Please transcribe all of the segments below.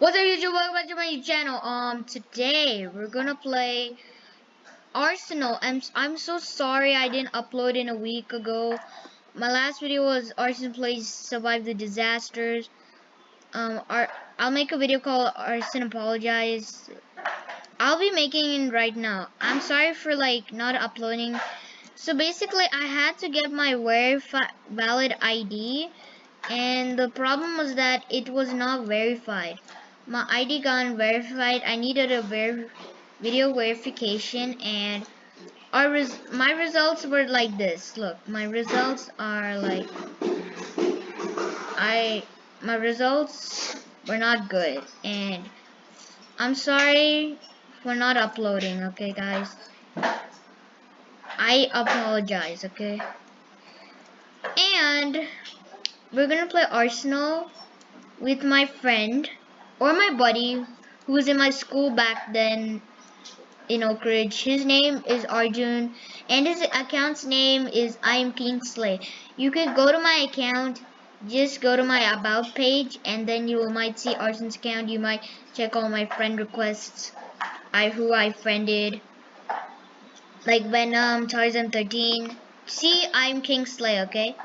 What's up YouTube? Welcome back to my channel. Um, today we're gonna play Arsenal. I'm I'm so sorry I didn't upload in a week ago. My last video was Arsenal plays survive the disasters. Um, Ar I'll make a video called Arsenal apologize. I'll be making it right now. I'm sorry for like not uploading. So basically, I had to get my verified valid ID, and the problem was that it was not verified my ID got verified. I needed a ver video verification and our res my results were like this. Look, my results are like I my results were not good and I'm sorry for not uploading, okay guys? I apologize, okay? And we're gonna play Arsenal with my friend or my buddy who was in my school back then in Oak Ridge. His name is Arjun and his account's name is I am Kingsley. You could go to my account, just go to my about page and then you might see Arjun's account. You might check all my friend requests, I who I friended. Like Venom, um, Tarzan 13. See I'm Kingsley, okay?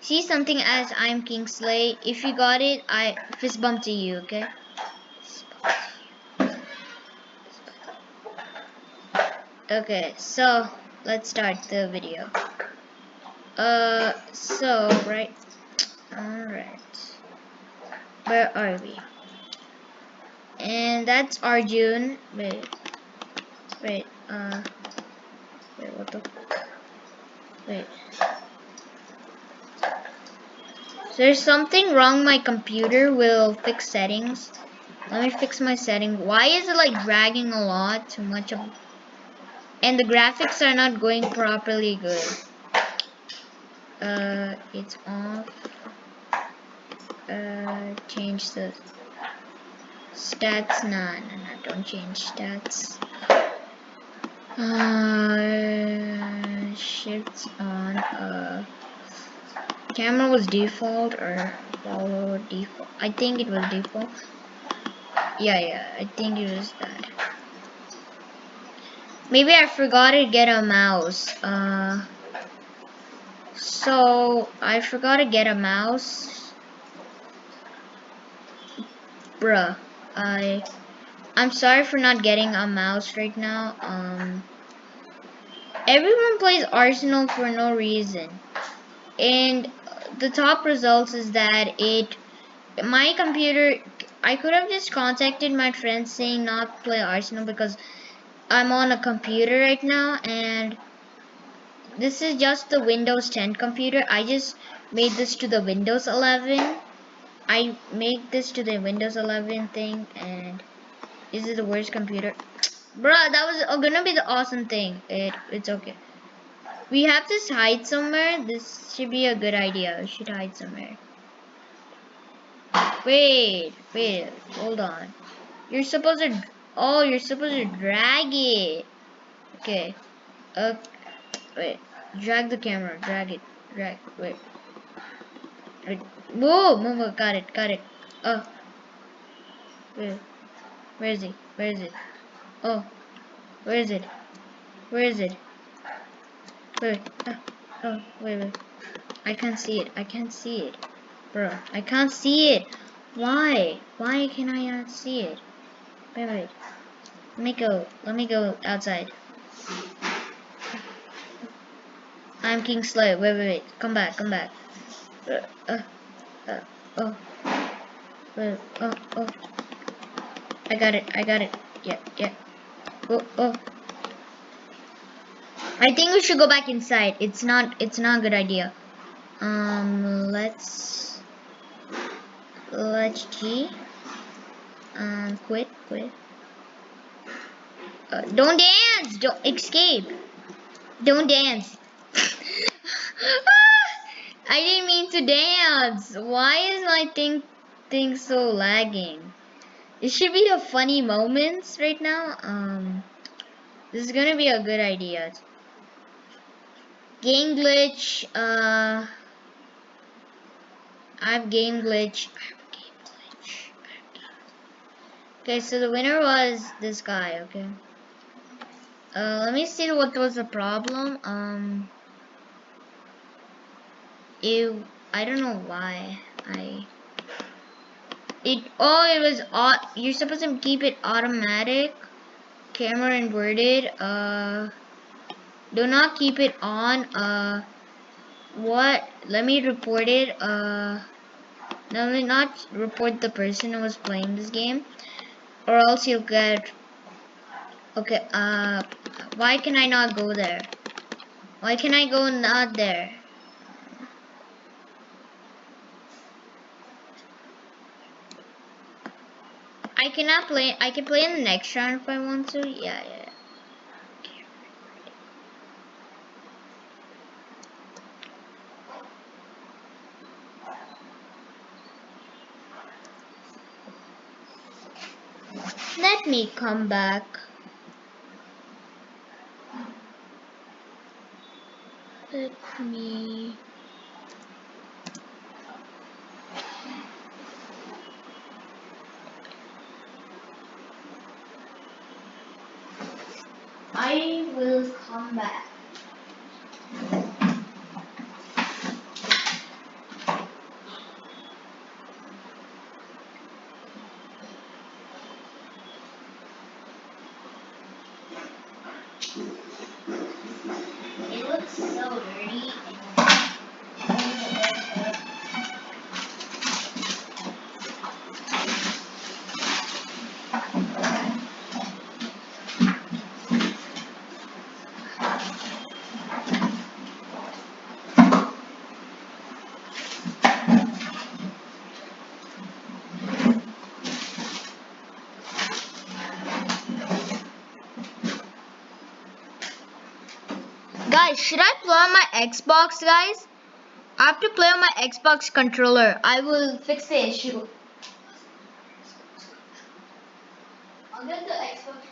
See something as I'm Kingsley. If you got it, I fist bump to you, okay? Okay, so let's start the video. Uh, so, right, alright, where are we? And that's Arjun, wait, wait, uh, wait, what the, wait. There's something wrong my computer will fix settings. Let me fix my setting. Why is it like dragging a lot? Too much of and the graphics are not going properly good. Uh, it's off. Uh, change the stats. No, no, no, don't change stats. Uh, shifts on uh, camera was default or follow default. I think it was default yeah yeah I think it was that Maybe I forgot to get a mouse. Uh, so, I forgot to get a mouse. Bruh. I... I'm sorry for not getting a mouse right now. Um, everyone plays Arsenal for no reason. And the top results is that it... My computer... I could have just contacted my friends saying not play Arsenal because I'm on a computer right now and this is just the Windows 10 computer. I just made this to the Windows 11. I made this to the Windows 11 thing and this is the worst computer. Bruh, that was gonna be the awesome thing. It It's okay. We have to hide somewhere. This should be a good idea. We should hide somewhere. Wait, wait, hold on. You're supposed to Oh, you're supposed to drag it. Okay. Uh, wait. Drag the camera. Drag it. Drag. Wait. Wait. Whoa! Move, move. Got it. Got it. Oh. Wait. Where is he? Where is it? Oh. Where is it? Where is it? Wait. Oh. oh. Wait. Wait. I can't see it. I can't see it. Bro. I can't see it. Why? Why can I not see it? Wait, wait. Let me go. Let me go outside. I'm King Slow. Wait, wait, wait. Come back, come back. Uh, uh, uh, oh. Wait, oh, oh. I got it, I got it. Yeah, yeah. Oh, oh. I think we should go back inside. It's not, it's not a good idea. Um, let's, let's G. Um, quit, quit. Uh, don't dance! Don't escape! Don't dance! I didn't mean to dance! Why is my thing, thing so lagging? It should be the funny moments right now. Um, this is gonna be a good idea. Game glitch, uh, I have game glitch. Okay, so the winner was this guy, okay. Uh, let me see what was the problem. Um, it, I don't know why. I, it, oh, it was, you're supposed to keep it automatic, camera inverted, uh, do not keep it on, uh, what, let me report it, uh, let me not report the person who was playing this game or else you'll get okay uh why can I not go there? Why can I go not there? I cannot play I can play in the next round if I want to? Yeah yeah Let me come back. Let me... I will come back. Guys, should I play on my Xbox, guys? I have to play on my Xbox controller. I will fix the issue. I'll get the Xbox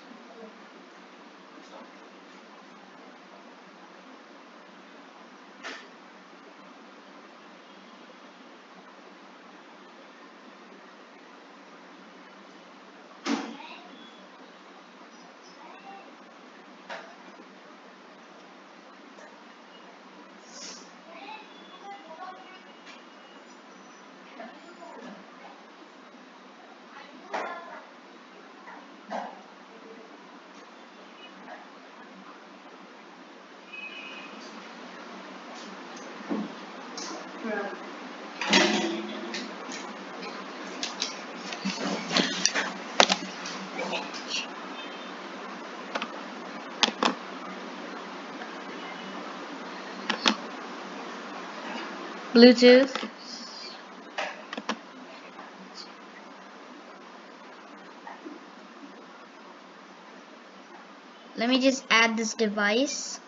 Bluetooth. Let me just add this device.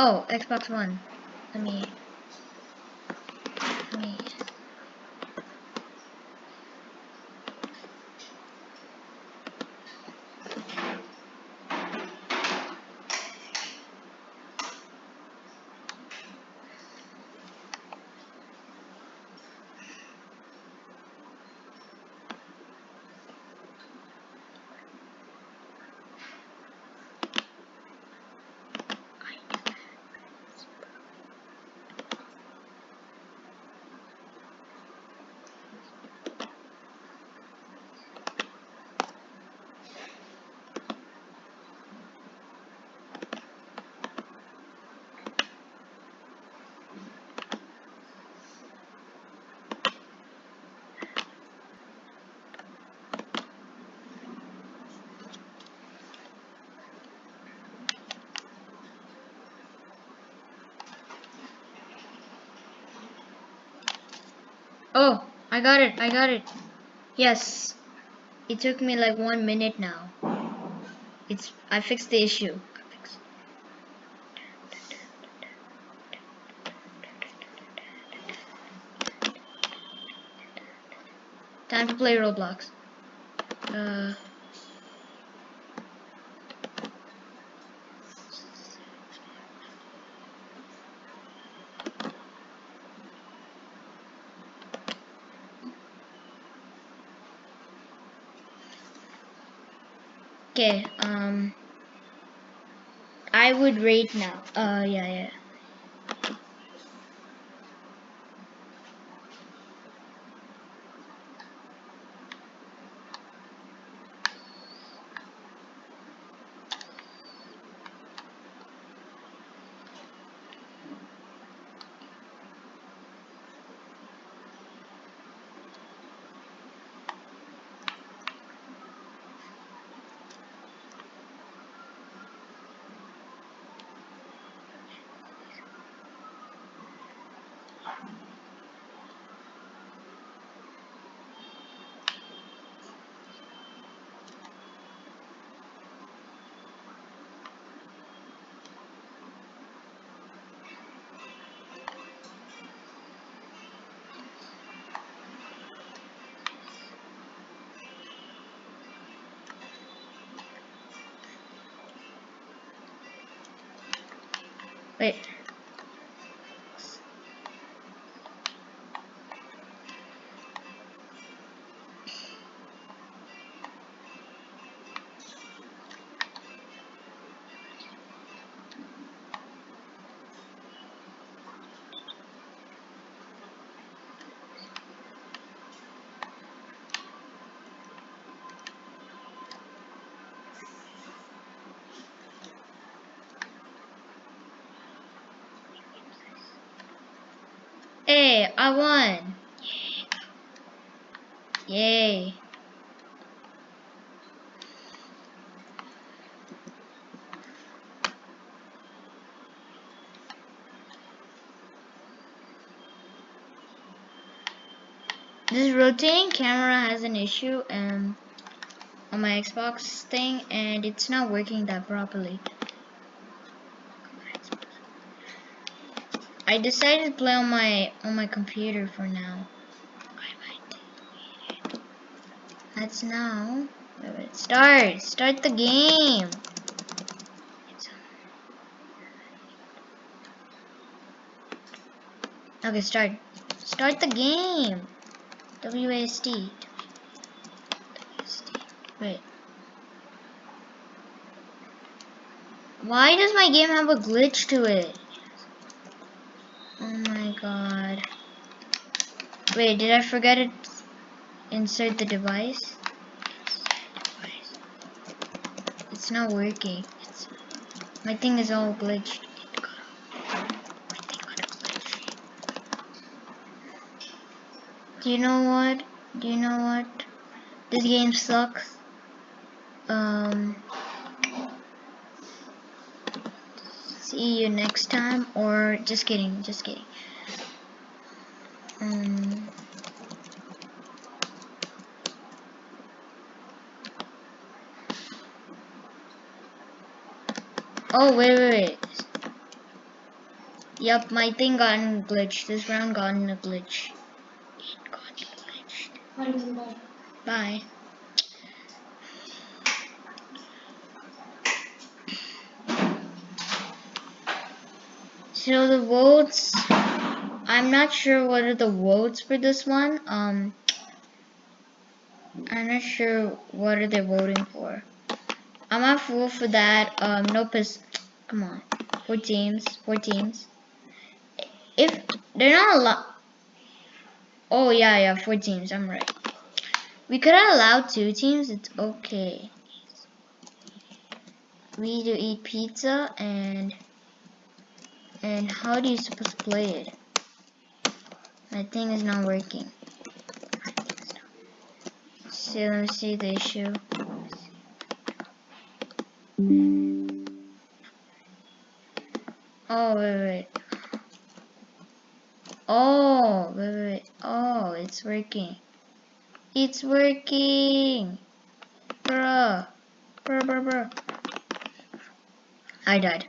Oh, Xbox One. Let me Oh, I got it, I got it. Yes. It took me like one minute now. It's I fixed the issue. Time to play Roblox. Uh. Okay, um, I would rate now. Uh, yeah, yeah. Wait. I won. Yay. This rotating camera has an issue um, on my Xbox thing and it's not working that properly. I decided to play on my on my computer for now. Let's now wait, wait, start start the game. Okay, start start the game. WASD. Wait. Why does my game have a glitch to it? God. Wait, did I forget it? Insert the device? It's not working. It's, my thing is all glitched. Do you know what? Do you know what? This game sucks. Um, see you next time or just kidding, just kidding. Um, oh, wait, wait, wait. Yep, my thing got glitched. This round got in a glitch. It got glitched. Bye. So the votes I'm not sure what are the votes for this one. Um, I'm not sure what are they voting for. I'm not full for that. Um, nope. Come on, four teams. Four teams. If they're not a lot. Oh yeah, yeah, four teams. I'm right. We could allowed two teams. It's okay. We do eat pizza and and how do you supposed to play it? My thing is not working. See, let me see the issue. Oh, wait, wait. Oh, wait, wait. Oh, it's working. It's working. Bruh. Bruh, bruh, bruh. I died.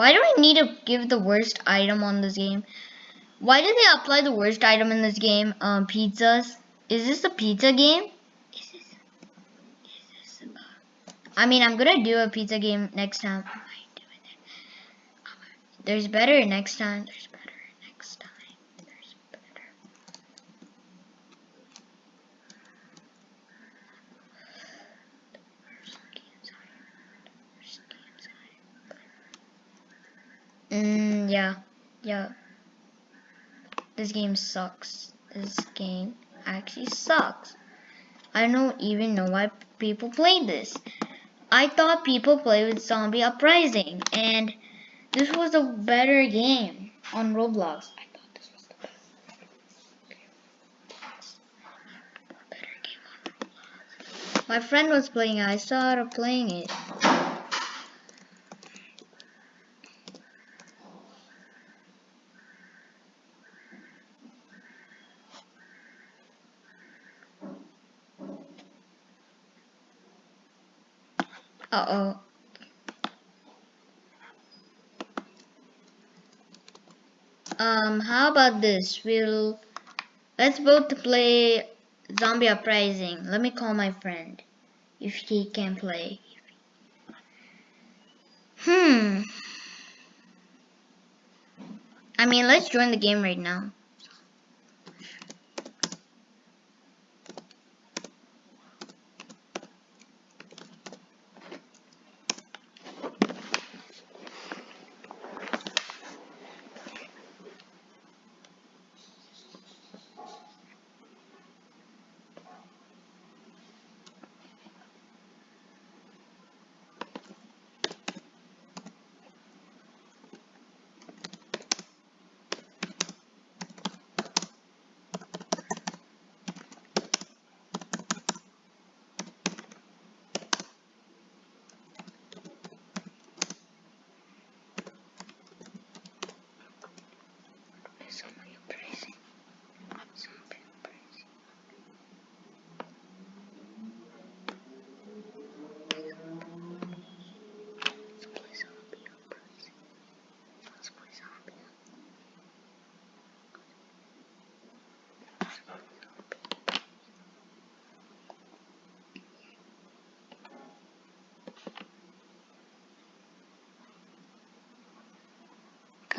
Why do I need to give the worst item on this game? Why did they apply the worst item in this game? Um, pizzas. Is this a pizza game? Is this? Is this? I mean, I'm gonna do a pizza game next time. There's better next time. There's better next time. There's better. Mm, yeah, yeah. This game sucks. This game actually sucks. I don't even know why people play this. I thought people play with Zombie Uprising, and this was a better game on Roblox. I thought this was the. My friend was playing it. I her playing it. Uh oh. Um, how about this? We'll let's both play Zombie Uprising. Let me call my friend if he can play. Hmm. I mean, let's join the game right now.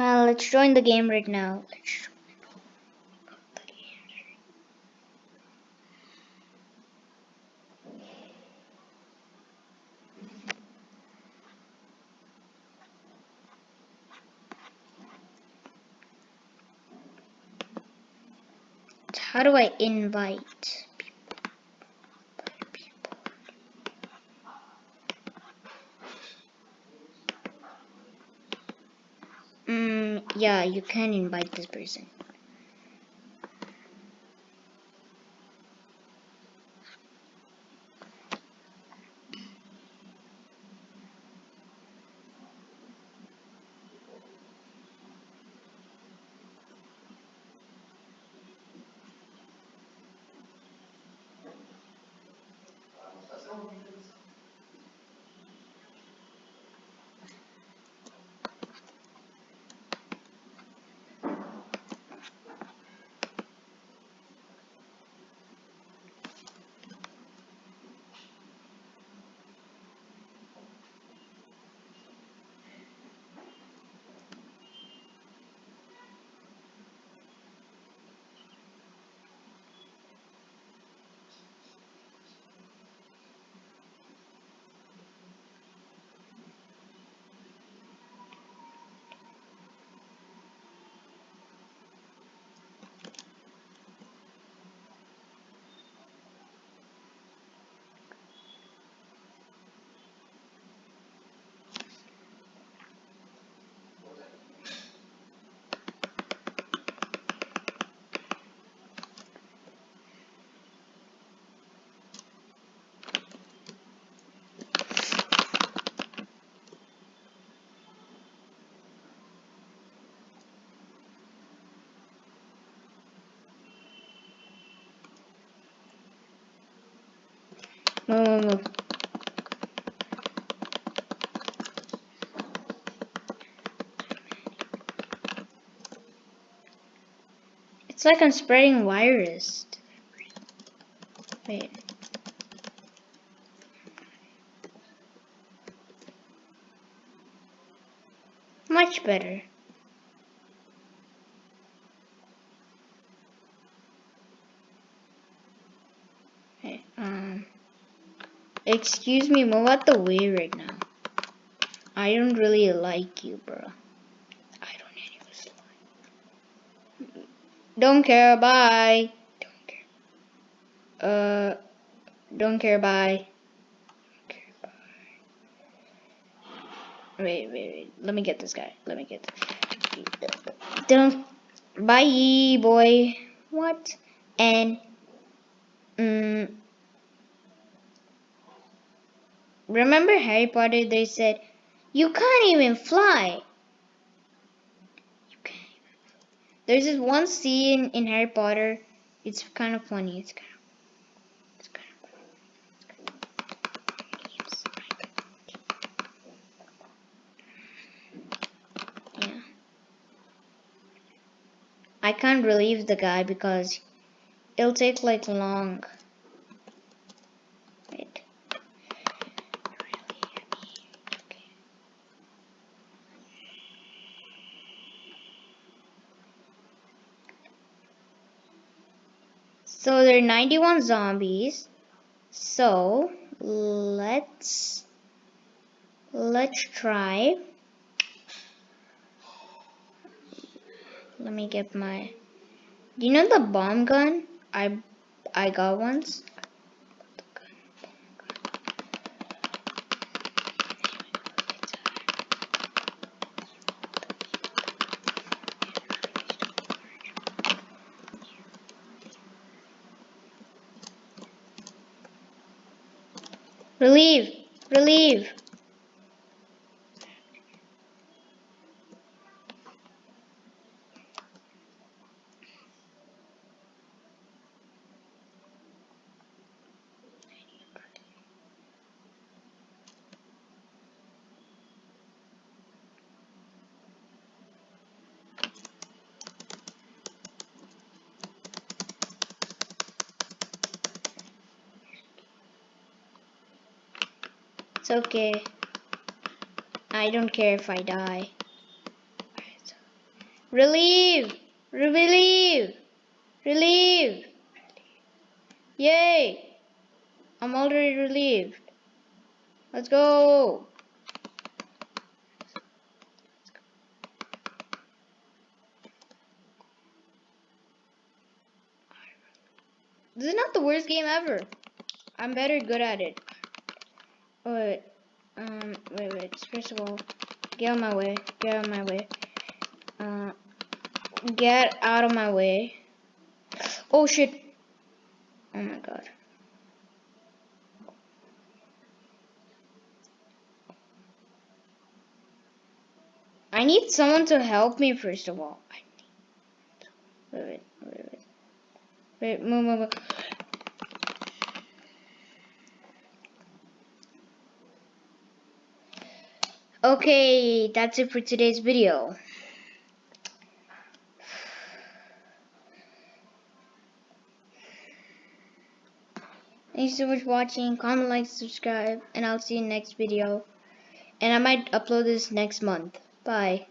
Kyle, let's join the game right now. Let's. How do I invite people? people? Mm, yeah, you can invite this person. Move, move, move. It's like I'm spreading virus. Wait. Much better. Hey, um, excuse me, move out the way right now. I don't really like you, bro. I don't need you. Don't care, bye. Don't care. Uh, don't care, bye. Wait, wait, wait. Let me get this guy. Let me get. Don't. Bye, boy. What? And. Mm, remember Harry Potter? They said you can't even fly. You can't. Even. There's this one scene in Harry Potter. It's kind of funny. It's kind of. It's kind of funny. It's kind of yeah. I can't relieve the guy because it'll take like long. Are 91 zombies. So let's let's try. Let me get my. Do you know the bomb gun? I I got once. Relieve! Relieve! Okay. I don't care if I die. Relieve! Relieve! Relieve! Yay! I'm already relieved. Let's go! This is not the worst game ever. I'm better good at it. Oh, wait. Um, wait, wait. First of all, get out of my way. Get out of my way. Uh, get out of my way. Oh, shit. Oh, my God. I need someone to help me, first of all. Wait, wait, wait, wait. Wait, move, move, move. Okay, that's it for today's video. Thanks so much for watching. Comment, like, subscribe, and I'll see you next video. And I might upload this next month. Bye.